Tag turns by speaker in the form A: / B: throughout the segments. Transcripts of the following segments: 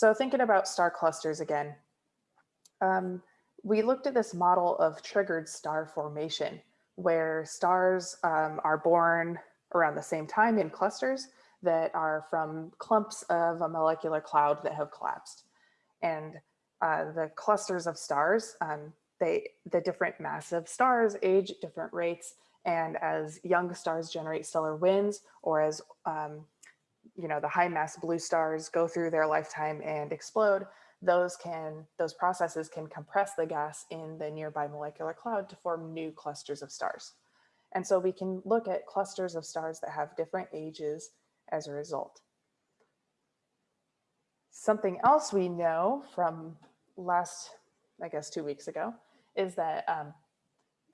A: So thinking about star clusters again, um, we looked at this model of triggered star formation, where stars um, are born around the same time in clusters that are from clumps of a molecular cloud that have collapsed. And uh, the clusters of stars, um, they, the different massive stars age at different rates. And as young stars generate stellar winds or as um, you know, the high mass blue stars go through their lifetime and explode, those can, those processes can compress the gas in the nearby molecular cloud to form new clusters of stars. And so we can look at clusters of stars that have different ages as a result. Something else we know from last, I guess, two weeks ago, is that um,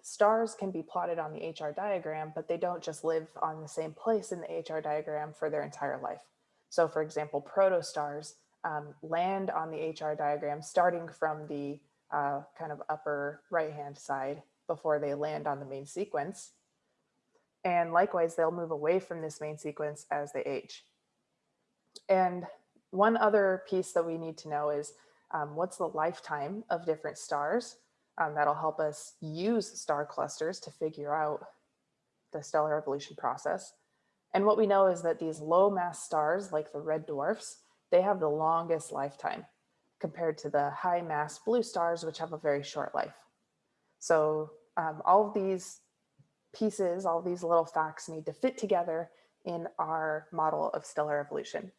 A: stars can be plotted on the HR diagram, but they don't just live on the same place in the HR diagram for their entire life. So for example, protostars um, land on the HR diagram starting from the uh, kind of upper right-hand side before they land on the main sequence. And likewise, they'll move away from this main sequence as they age. And one other piece that we need to know is um, what's the lifetime of different stars um, that'll help us use star clusters to figure out the stellar evolution process. And what we know is that these low mass stars like the red dwarfs, they have the longest lifetime compared to the high mass blue stars, which have a very short life. So um, all of these pieces, all these little facts need to fit together in our model of stellar evolution.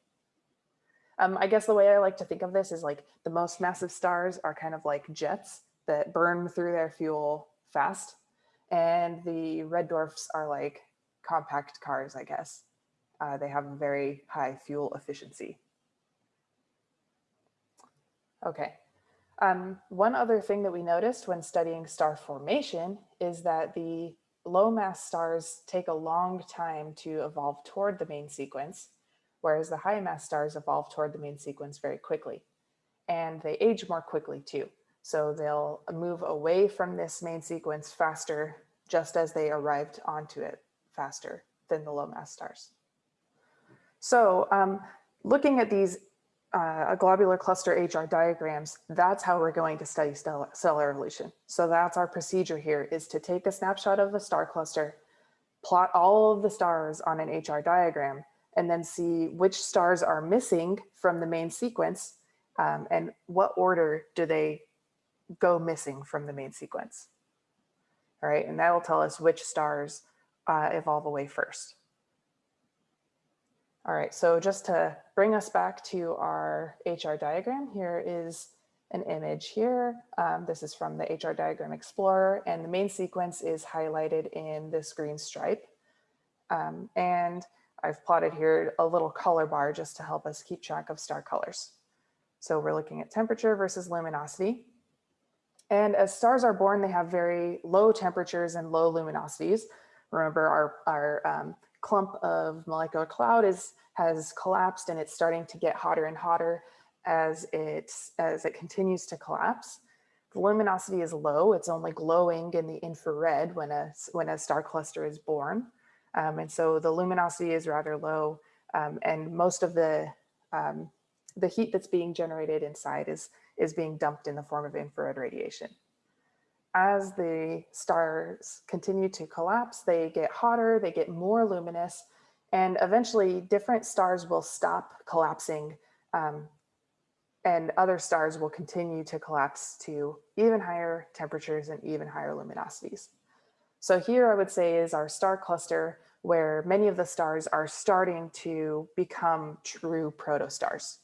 A: Um, I guess the way I like to think of this is like the most massive stars are kind of like jets that burn through their fuel fast. And the red dwarfs are like compact cars, I guess. Uh, they have very high fuel efficiency. Okay. Um, one other thing that we noticed when studying star formation is that the low mass stars take a long time to evolve toward the main sequence, whereas the high mass stars evolve toward the main sequence very quickly. And they age more quickly too. So they'll move away from this main sequence faster, just as they arrived onto it faster than the low mass stars. So um, looking at these uh, globular cluster HR diagrams, that's how we're going to study stellar, stellar evolution. So that's our procedure here is to take a snapshot of the star cluster, plot all of the stars on an HR diagram, and then see which stars are missing from the main sequence um, and what order do they go missing from the main sequence. All right, and that will tell us which stars uh, evolve away first. All right, so just to bring us back to our HR diagram, here is an image here. Um, this is from the HR Diagram Explorer, and the main sequence is highlighted in this green stripe. Um, and I've plotted here a little color bar just to help us keep track of star colors. So we're looking at temperature versus luminosity. And as stars are born, they have very low temperatures and low luminosities. Remember our, our um, clump of molecular cloud is, has collapsed and it's starting to get hotter and hotter as it, as it continues to collapse. The luminosity is low, it's only glowing in the infrared when a, when a star cluster is born. Um, and so the luminosity is rather low um, and most of the, um, the heat that's being generated inside is is being dumped in the form of infrared radiation. As the stars continue to collapse, they get hotter, they get more luminous, and eventually different stars will stop collapsing um, and other stars will continue to collapse to even higher temperatures and even higher luminosities. So here I would say is our star cluster where many of the stars are starting to become true protostars.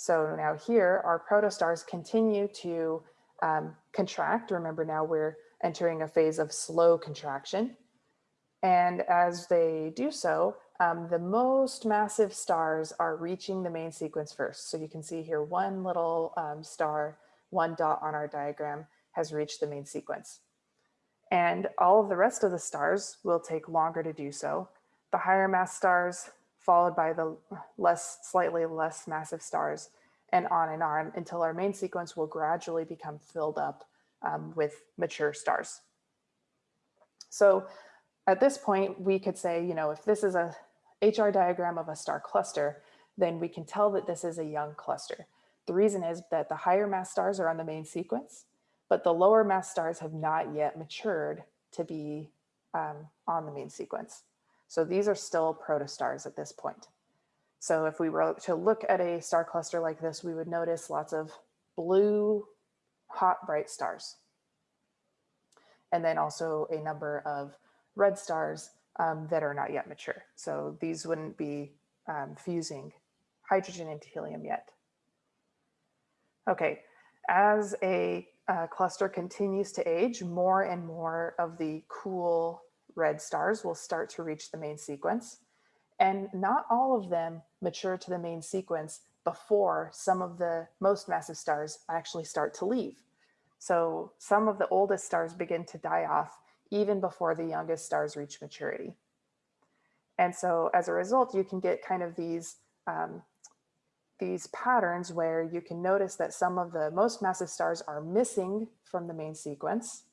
A: So now here, our protostars continue to um, contract. Remember now we're entering a phase of slow contraction. And as they do so, um, the most massive stars are reaching the main sequence first. So you can see here one little um, star, one dot on our diagram has reached the main sequence. And all of the rest of the stars will take longer to do so. The higher mass stars followed by the less, slightly less massive stars, and on and on until our main sequence will gradually become filled up um, with mature stars. So at this point, we could say, you know, if this is a HR diagram of a star cluster, then we can tell that this is a young cluster. The reason is that the higher mass stars are on the main sequence, but the lower mass stars have not yet matured to be um, on the main sequence. So these are still protostars at this point. So if we were to look at a star cluster like this, we would notice lots of blue, hot, bright stars. And then also a number of red stars um, that are not yet mature. So these wouldn't be um, fusing hydrogen into helium yet. Okay, as a uh, cluster continues to age, more and more of the cool red stars will start to reach the main sequence. And not all of them mature to the main sequence before some of the most massive stars actually start to leave. So some of the oldest stars begin to die off even before the youngest stars reach maturity. And so as a result, you can get kind of these, um, these patterns where you can notice that some of the most massive stars are missing from the main sequence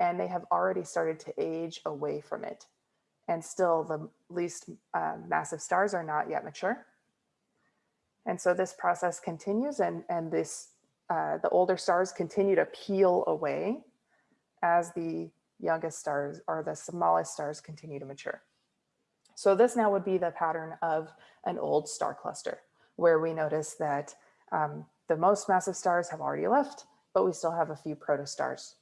A: and they have already started to age away from it. And still the least uh, massive stars are not yet mature. And so this process continues and, and this, uh, the older stars continue to peel away as the youngest stars or the smallest stars continue to mature. So this now would be the pattern of an old star cluster where we notice that um, the most massive stars have already left, but we still have a few protostars.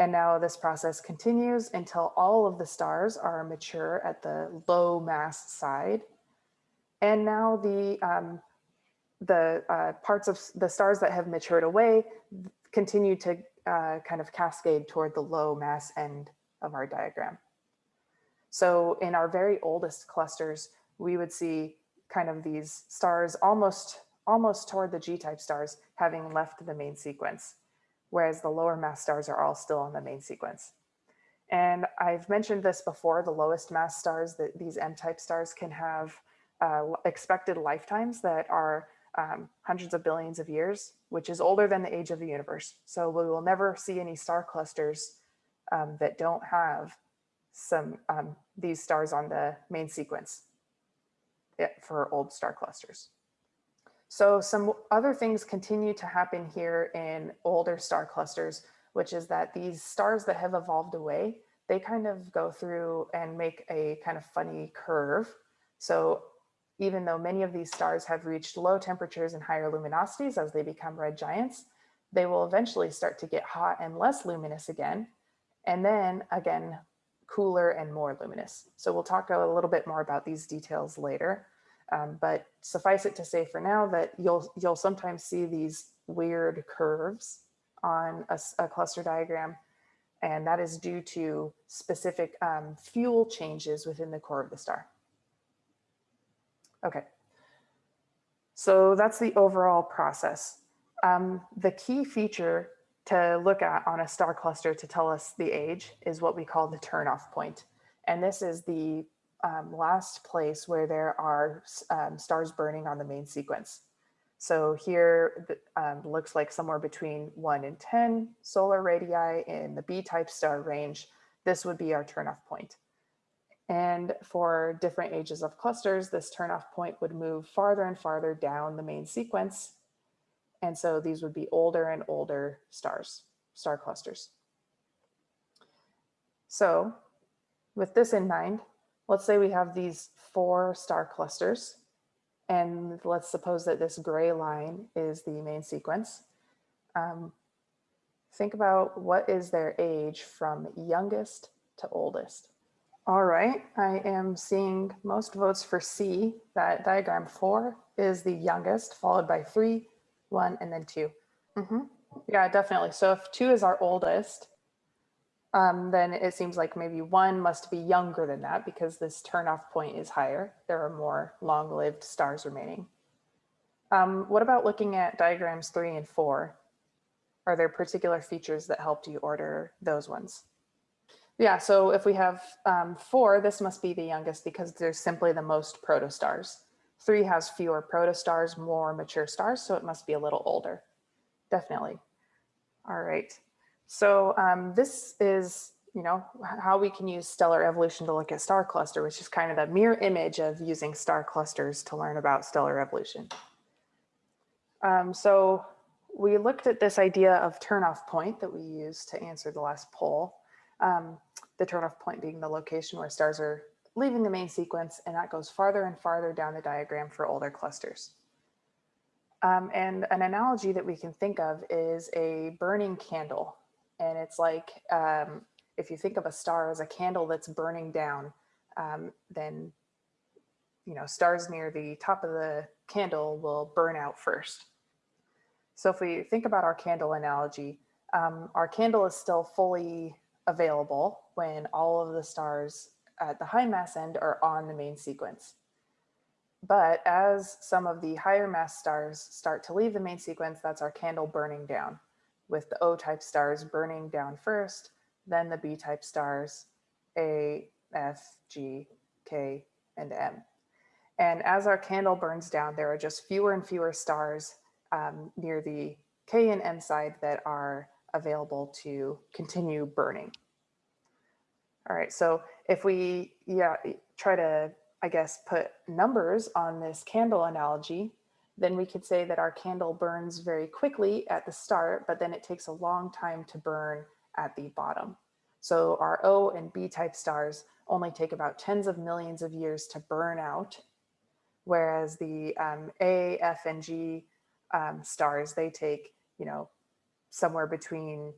A: And now this process continues until all of the stars are mature at the low mass side. And now the, um, the uh, parts of the stars that have matured away continue to uh, kind of cascade toward the low mass end of our diagram. So in our very oldest clusters, we would see kind of these stars almost, almost toward the G-type stars having left the main sequence, whereas the lower mass stars are all still on the main sequence. And I've mentioned this before, the lowest mass stars, that these M-type stars can have uh, expected lifetimes that are um, hundreds of billions of years, which is older than the age of the universe. So we will never see any star clusters um, that don't have some um, these stars on the main sequence eh, for old star clusters. So some other things continue to happen here in older star clusters, which is that these stars that have evolved away, they kind of go through and make a kind of funny curve. So even though many of these stars have reached low temperatures and higher luminosities as they become red giants, they will eventually start to get hot and less luminous again. And then again, cooler and more luminous. So we'll talk a little bit more about these details later. Um, but suffice it to say for now that you'll, you'll sometimes see these weird curves on a, a cluster diagram. And that is due to specific um, fuel changes within the core of the star. Okay, so that's the overall process. Um, the key feature to look at on a star cluster to tell us the age is what we call the turnoff point. And this is the um, last place where there are um, stars burning on the main sequence. So here um, looks like somewhere between 1 and 10 solar radii in the B-type star range. This would be our turnoff point. And for different ages of clusters, this turnoff point would move farther and farther down the main sequence and so these would be older and older stars, star clusters. So with this in mind, let's say we have these four star clusters. And let's suppose that this gray line is the main sequence. Um, think about what is their age from youngest to oldest. All right, I am seeing most votes for C. That diagram four is the youngest, followed by three, one, and then 2 mm -hmm. Yeah, definitely. So if two is our oldest, um, then it seems like maybe one must be younger than that because this turnoff point is higher. There are more long-lived stars remaining. Um, what about looking at diagrams three and four? Are there particular features that helped you order those ones? Yeah, so if we have um, four, this must be the youngest because there's simply the most protostars. Three has fewer protostars, more mature stars, so it must be a little older. Definitely. All right. So um, this is you know, how we can use stellar evolution to look at star cluster, which is kind of the mirror image of using star clusters to learn about stellar evolution. Um, so we looked at this idea of turnoff point that we used to answer the last poll. Um, the turnoff point being the location where stars are leaving the main sequence, and that goes farther and farther down the diagram for older clusters. Um, and an analogy that we can think of is a burning candle. And it's like um, if you think of a star as a candle that's burning down, um, then you know stars near the top of the candle will burn out first. So if we think about our candle analogy, um, our candle is still fully available when all of the stars at the high mass end are on the main sequence. But as some of the higher mass stars start to leave the main sequence, that's our candle burning down with the O-type stars burning down first, then the B-type stars, A, F, G, K, and M. And as our candle burns down, there are just fewer and fewer stars um, near the K and M side that are available to continue burning. All right, so if we yeah try to, I guess, put numbers on this candle analogy, then we could say that our candle burns very quickly at the start, but then it takes a long time to burn at the bottom. So our O and B type stars only take about tens of millions of years to burn out, whereas the um, A, F, and G um, stars, they take, you know, somewhere between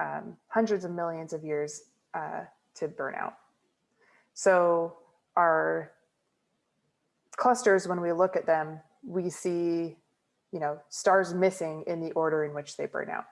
A: um, hundreds of millions of years uh, to burn out. So our clusters, when we look at them, we see, you know, stars missing in the order in which they burn out.